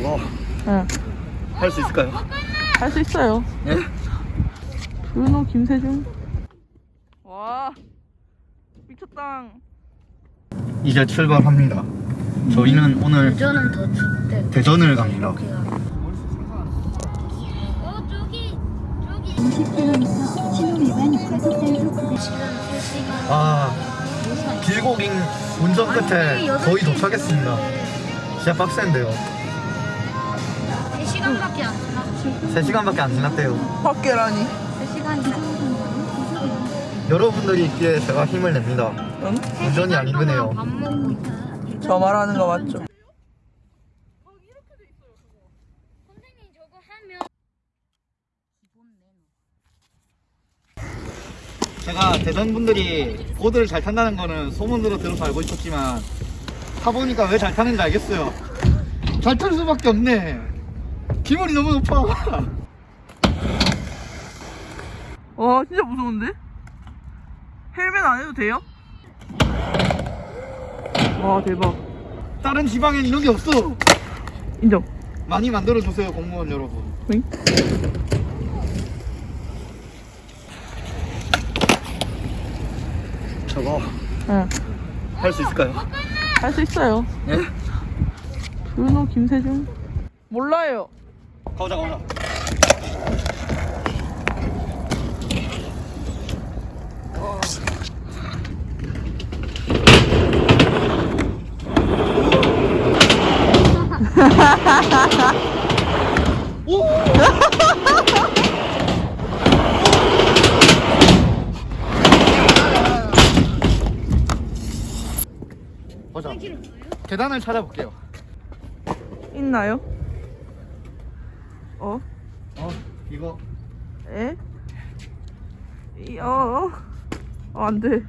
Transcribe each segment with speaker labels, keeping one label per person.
Speaker 1: 저거
Speaker 2: 응.
Speaker 1: 할수 있을까요?
Speaker 2: 할 수 있어요.
Speaker 1: 예?
Speaker 2: 준호 김세중. 와. 미쳤다.
Speaker 1: 이제 출발합니다. 저희는 오늘
Speaker 3: 저는 더 춥대.
Speaker 1: 대전을 갑니다.
Speaker 3: 어 저기 저기
Speaker 4: 50km 신호 위반 과속단속 구간
Speaker 3: 지금 3시간
Speaker 1: 아 길고 긴 운전 끝에 거의 도착했습니다. 진짜 빡센데요.
Speaker 3: 3시간밖에 안 지났어.
Speaker 1: 3시간밖에 안 지났대요.
Speaker 2: 밖에라니.
Speaker 3: 3시간 지났어.
Speaker 1: 여러분들이 있기에 제가 힘을 냅니다.
Speaker 2: 응?
Speaker 1: 운전이 안 힘드네요.
Speaker 2: 저 말하는 거 맞죠?
Speaker 3: 선생님 저거 하면
Speaker 1: 제가 대전 분들이 보드를 잘 탄다는 거는 소문으로 들어서 알고 있었지만 타보니까 왜 잘 타는지 알겠어요. 잘 탈 수밖에 없네. 기분이 너무 높아.
Speaker 2: 와 진짜 무서운데? 헬멧 안 해도 돼요? 와 대박.
Speaker 1: 다른 지방엔 이런 게 없어.
Speaker 2: 인정.
Speaker 1: 많이 만들어주세요 공무원 여러분.
Speaker 2: 응?
Speaker 1: 저거
Speaker 2: 응.
Speaker 1: 할 수 있을까요?
Speaker 2: 할 수 있어요.
Speaker 1: 예?
Speaker 2: 준호 김세중. 몰라요.
Speaker 1: 가보자 가보자. 오! 보자. 계단을 찾아볼게요.
Speaker 2: 있나요? 어?
Speaker 1: 어, 이거
Speaker 2: 에? 이, 어, 어, 안 돼.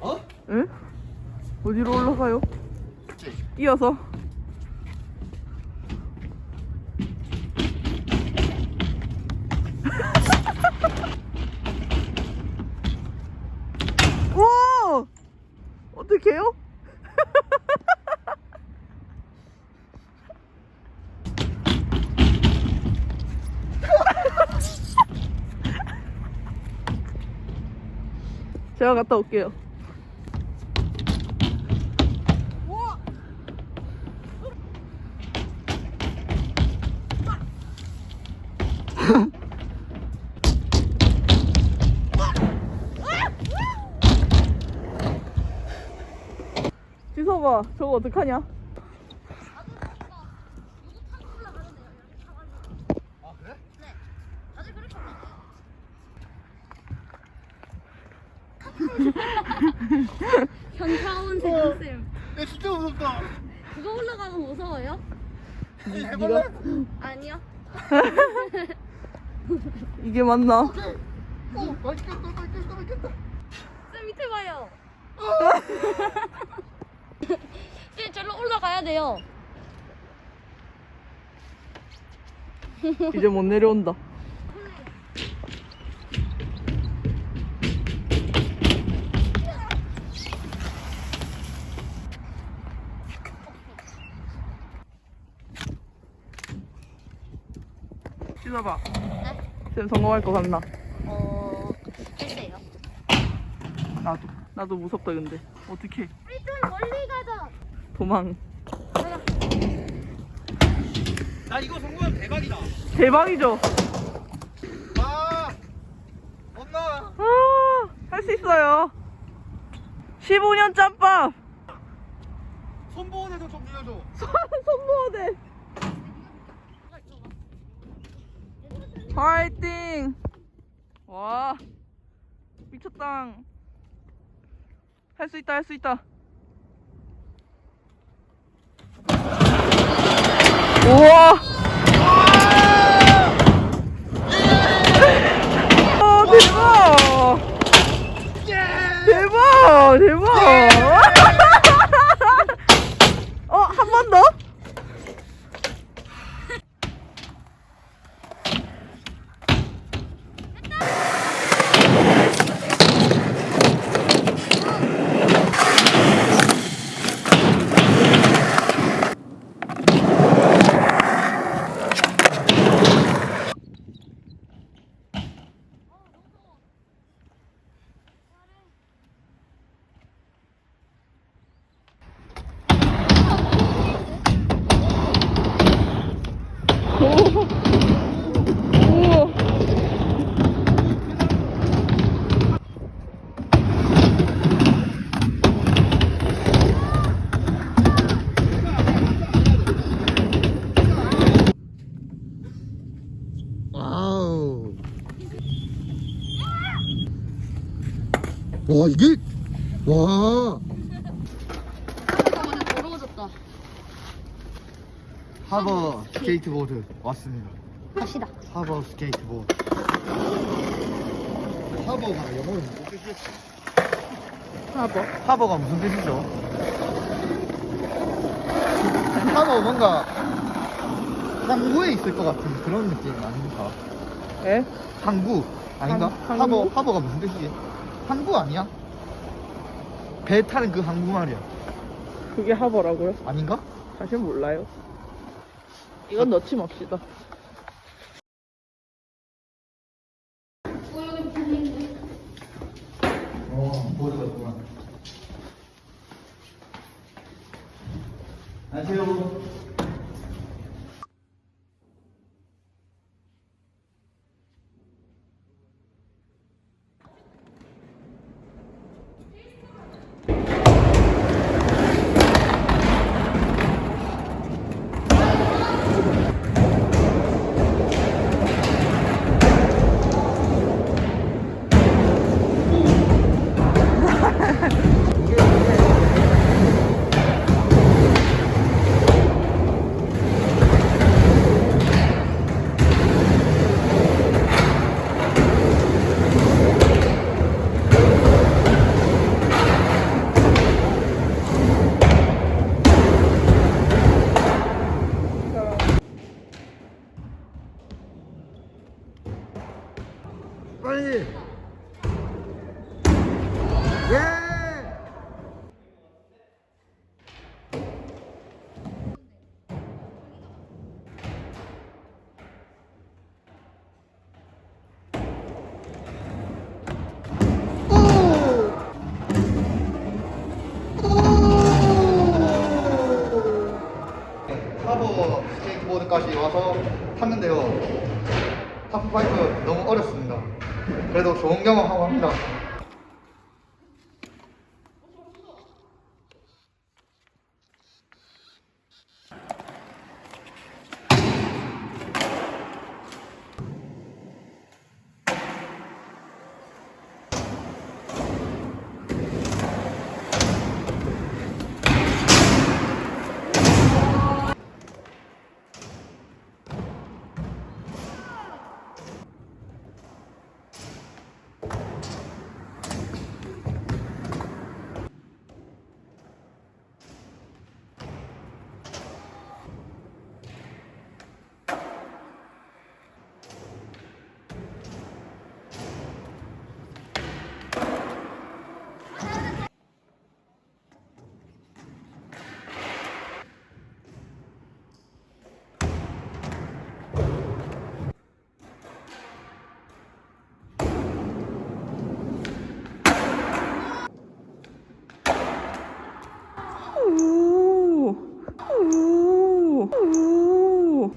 Speaker 1: 어?
Speaker 2: 에? 어디로 올라가요? 이어서. 와! 어떡해요? 제가 갔다 올게요. 지서봐, 저거 어떡하냐?
Speaker 1: 아 그래?
Speaker 3: 현타온 세금쌤.
Speaker 1: 야 진짜 무섭다.
Speaker 3: 그거 올라가면 무서워요?
Speaker 1: 해볼래?
Speaker 3: 아니요.
Speaker 2: 이게 맞나?
Speaker 1: 어, 맛있겠다, 맛있겠다, 맛있겠다.
Speaker 3: 쌤 밑에 봐요. 쌤 절로 올라가야 돼요.
Speaker 2: 이제 못 내려온다. 씻어봐. 쌤 성공할 것 같나?
Speaker 3: 어, 글쎄요.
Speaker 2: 나도. 나도 무섭다 근데. 어떻게?
Speaker 3: 우리 좀 멀리 가자.
Speaker 2: 도망.
Speaker 1: 나 이거 성공하면 대박이다.
Speaker 2: 대박이죠?
Speaker 1: 아, 엄마.
Speaker 2: 아, 할수 있어요. 15년 짬밥.
Speaker 1: 손보호대도 좀 빌려줘.
Speaker 2: 손모대. 화이팅! 와, 미쳤다. 할 수 있다, 할 수 있다. 우와! 아, 대박! 대박! 대박! 어, 한 번 더?
Speaker 1: 와 이게 와
Speaker 3: 잠깐만 더러워졌다.
Speaker 1: 하버 스케이트보드 왔습니다.
Speaker 3: 갑시다.
Speaker 1: Harbor 스케이트보드. Harbor가 영어로 무슨 뜻이었지?
Speaker 2: 하버.
Speaker 1: 하버가 무슨 뜻이죠? 하버 뭔가 항구에 있을 것 같은 그런 느낌 아닙니까?
Speaker 2: 에?
Speaker 1: 항구 아닌가?
Speaker 2: 항-
Speaker 1: 하버? 하버가 무슨 뜻이지? 항구 아니야? 배 타는 그 항구 말이야.
Speaker 2: 그게 하버라고요?
Speaker 1: 아닌가?
Speaker 2: 사실 몰라요. 이건 넣지 맙시다.
Speaker 1: 어, 보드가 있구나. 안녕하세요. 빨리. 예. 하버 스케이트보드까지 와서 탔는데요. 하프파이브 너무 어렵습니다. 그래도 좋은 경험 하고 합니다.
Speaker 2: 오. 오. 오.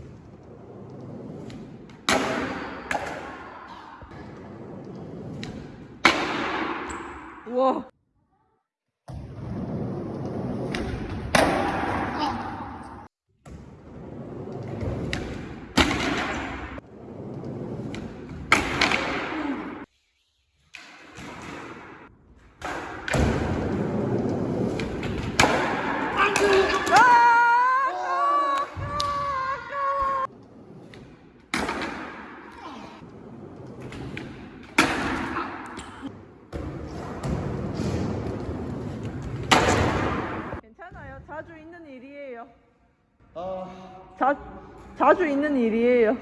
Speaker 2: 우와. 괜찮아요. 자주 있는 일이에요.
Speaker 1: 아,
Speaker 2: 자, 자주 있는 일이에요.